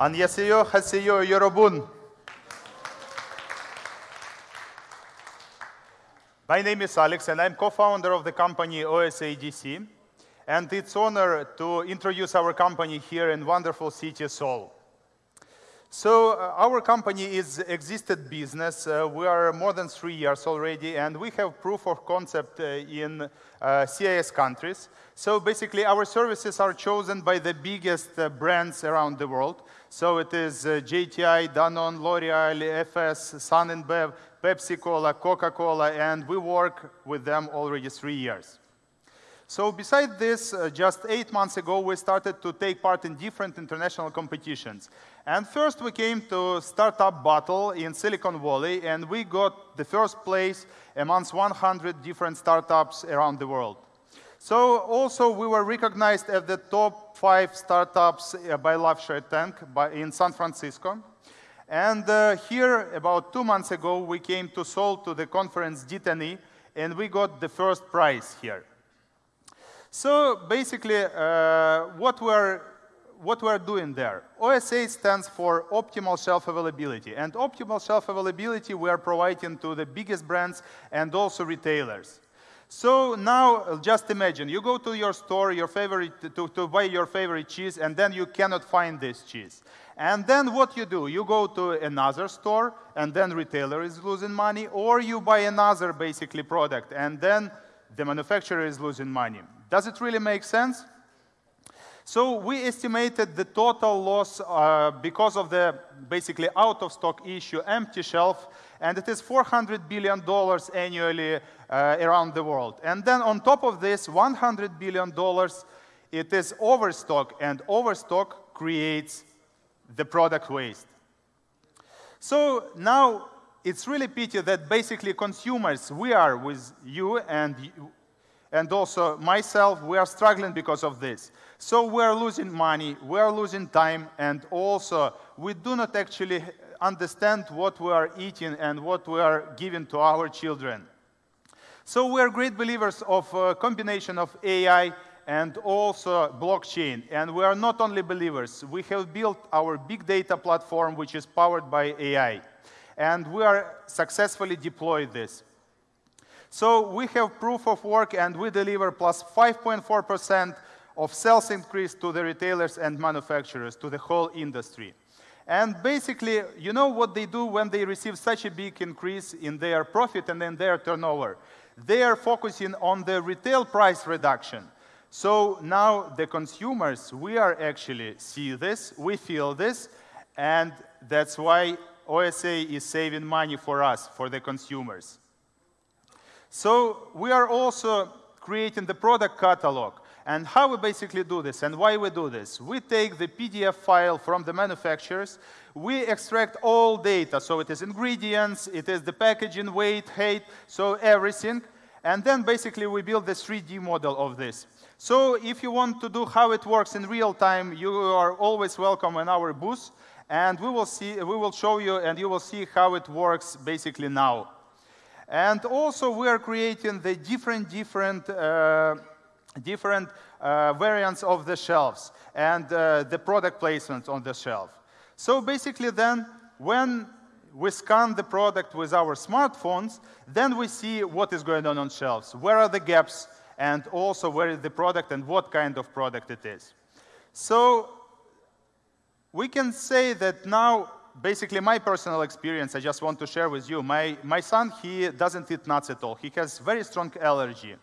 안녕하세요, 하세요, 여러분. My name is Alex, and I'm co-founder of the company OSADC. And it's honor to introduce our company here in wonderful city, Seoul. So uh, our company is existed business. Uh, we are more than three years already, and we have proof of concept uh, in uh, CIS countries. So basically, our services are chosen by the biggest uh, brands around the world. So it is uh, JTI, Danone, L'Oreal, Efes, Sun InBev, Pepsi-Cola, Coca-Cola, and we work with them already three years. So besides this, uh, just eight months ago, we started to take part in different international competitions. And first we came to Startup Battle in Silicon Valley, and we got the first place amongst 100 different startups around the world. So also we were recognized as the top five startups uh, by Love Tank in San Francisco. And uh, here, about two months ago, we came to Seoul to the conference D10E, and we got the first prize here. So basically, uh, what we're what we're doing there. OSA stands for optimal shelf availability. And optimal shelf availability we are providing to the biggest brands and also retailers. So now just imagine, you go to your store, your favorite, to, to buy your favorite cheese, and then you cannot find this cheese. And then what you do, you go to another store, and then retailer is losing money, or you buy another basically product, and then the manufacturer is losing money. Does it really make sense? So we estimated the total loss uh, because of the basically out of stock issue, empty shelf, and it is $400 billion annually uh, around the world. And then on top of this, $100 billion, it is overstock, and overstock creates the product waste. So now it's really pity that basically consumers, we are with you and and also myself, we are struggling because of this. So we are losing money, we are losing time, and also we do not actually understand what we are eating and what we are giving to our children. So we are great believers of a combination of AI and also blockchain. And we are not only believers, we have built our big data platform, which is powered by AI. And we are successfully deployed this. So we have proof of work, and we deliver plus 5.4% of sales increase to the retailers and manufacturers, to the whole industry. And basically, you know what they do when they receive such a big increase in their profit and in their turnover? They are focusing on the retail price reduction. So now the consumers, we are actually see this, we feel this, and that's why OSA is saving money for us, for the consumers. So we are also creating the product catalog. And how we basically do this and why we do this? We take the PDF file from the manufacturers, we extract all data, so it is ingredients, it is the packaging, weight, height, so everything, and then basically we build the 3D model of this. So if you want to do how it works in real time, you are always welcome in our booth, and we will, see, we will show you and you will see how it works basically now. And also we are creating the different, different, uh, different uh, variants of the shelves and uh, the product placements on the shelf. So basically then, when we scan the product with our smartphones, then we see what is going on on shelves, where are the gaps, and also where is the product and what kind of product it is. So we can say that now basically my personal experience I just want to share with you. My, my son, he doesn't eat nuts at all. He has very strong allergy.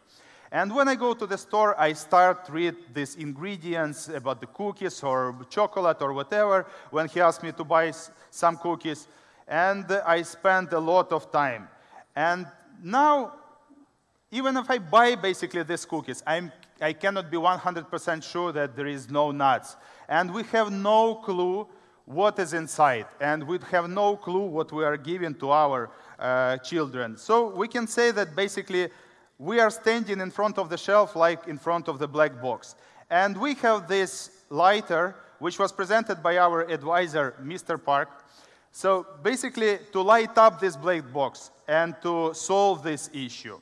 And when I go to the store, I start read these ingredients about the cookies or chocolate or whatever when he asks me to buy some cookies. And I spend a lot of time. And now, even if I buy basically these cookies, I'm, I cannot be 100% sure that there is no nuts. And we have no clue what is inside, and we have no clue what we are giving to our uh, children. So we can say that basically we are standing in front of the shelf like in front of the black box. And we have this lighter, which was presented by our advisor, Mr. Park. So basically, to light up this black box and to solve this issue.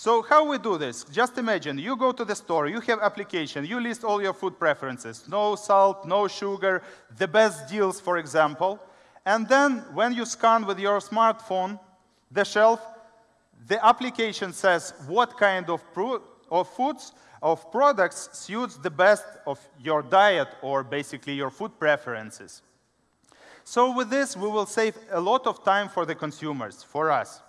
So how we do this? Just imagine, you go to the store, you have application, you list all your food preferences, no salt, no sugar, the best deals, for example. And then when you scan with your smartphone the shelf, the application says what kind of, of foods, of products suits the best of your diet or basically your food preferences. So with this, we will save a lot of time for the consumers, for us.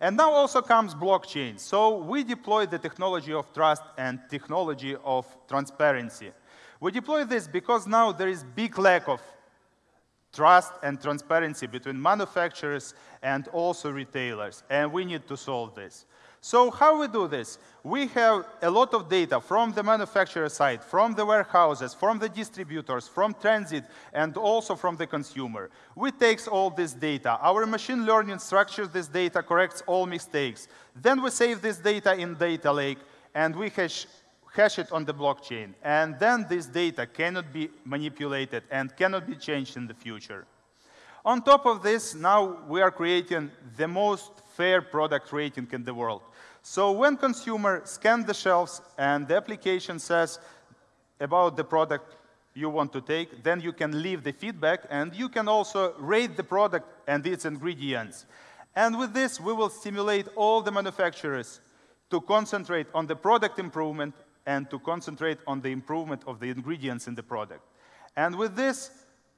And now also comes blockchain. So we deploy the technology of trust and technology of transparency. We deploy this because now there is big lack of trust and transparency between manufacturers and also retailers, and we need to solve this. So how we do this? We have a lot of data from the manufacturer side, from the warehouses, from the distributors, from transit, and also from the consumer. We take all this data. Our machine learning structures this data, corrects all mistakes. Then we save this data in data lake, and we hash, hash it on the blockchain. And then this data cannot be manipulated and cannot be changed in the future. On top of this, now we are creating the most fair product rating in the world. So when consumer scan the shelves and the application says about the product you want to take, then you can leave the feedback and you can also rate the product and its ingredients. And with this, we will stimulate all the manufacturers to concentrate on the product improvement and to concentrate on the improvement of the ingredients in the product. And with this,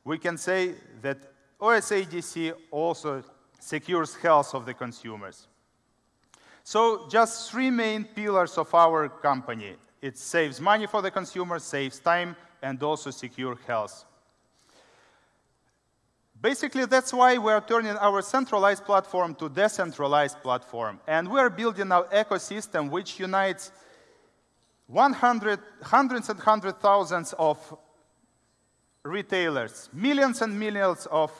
we can say that OSADC also secures health of the consumers. So just three main pillars of our company. It saves money for the consumer, saves time, and also secure health. Basically, that's why we are turning our centralized platform to decentralized platform. And we are building our ecosystem which unites 100, hundreds and hundred thousands of retailers, millions and millions of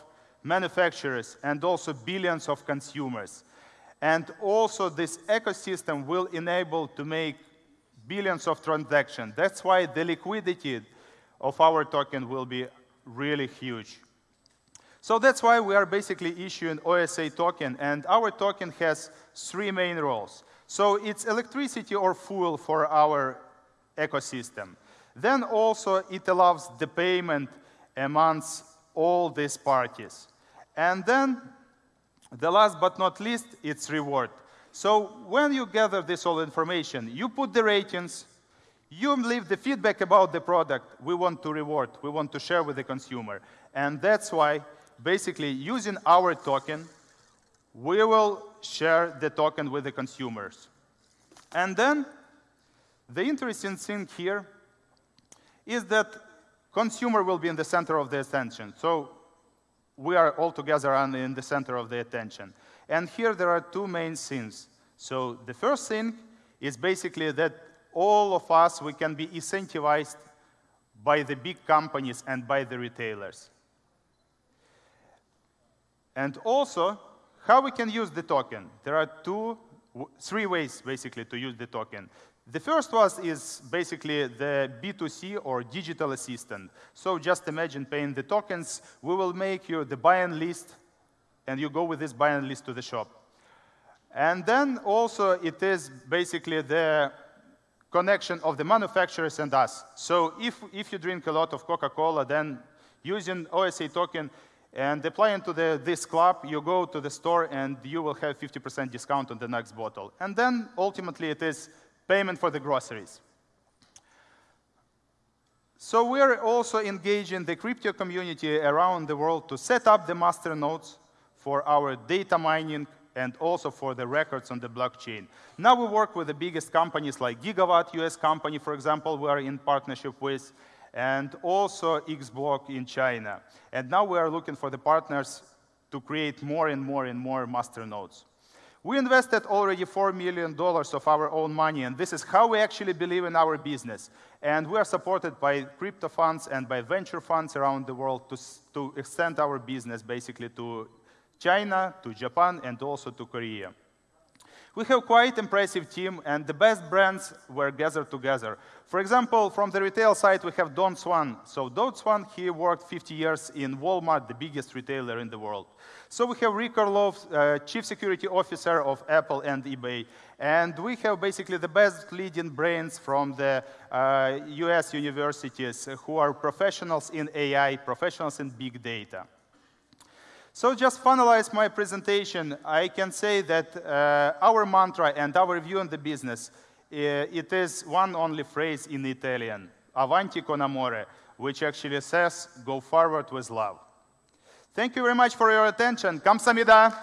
manufacturers, and also billions of consumers. And also this ecosystem will enable to make billions of transactions. That's why the liquidity of our token will be really huge. So that's why we are basically issuing OSA token, and our token has three main roles. So it's electricity or fuel for our ecosystem. Then also it allows the payment amongst all these parties. And then the last but not least, it's reward. So when you gather this all information, you put the ratings, you leave the feedback about the product we want to reward, we want to share with the consumer. And that's why, basically, using our token, we will share the token with the consumers. And then, the interesting thing here is that consumer will be in the center of the attention. So we are all together and in the center of the attention. And here there are two main things. So the first thing is basically that all of us, we can be incentivized by the big companies and by the retailers. And also, how we can use the token. There are two, three ways, basically, to use the token. The first one is basically the B2C or digital assistant. So just imagine paying the tokens. We will make you the buy-in list, and you go with this buy-in list to the shop. And then also it is basically the connection of the manufacturers and us. So if, if you drink a lot of Coca-Cola, then using OSA token and applying to the, this club, you go to the store and you will have 50% discount on the next bottle. And then ultimately it is payment for the groceries. So we're also engaging the crypto community around the world to set up the master nodes for our data mining and also for the records on the blockchain. Now we work with the biggest companies like Gigawatt, US company, for example, we are in partnership with, and also Xblock in China. And now we are looking for the partners to create more and more and more master nodes. We invested already $4 million of our own money, and this is how we actually believe in our business. And we are supported by crypto funds and by venture funds around the world to, to extend our business basically to China, to Japan, and also to Korea. We have quite impressive team, and the best brands were gathered together. For example, from the retail side, we have Don Swan. So Don Swan, he worked 50 years in Walmart, the biggest retailer in the world. So we have Rick Orlov, uh, Chief Security Officer of Apple and eBay. And we have basically the best leading brains from the uh, US universities who are professionals in AI, professionals in big data. So just finalize my presentation, I can say that uh, our mantra and our view on the business, uh, it is one only phrase in Italian, avanti con amore, which actually says, go forward with love. Thank you very much for your attention. Kamsamida.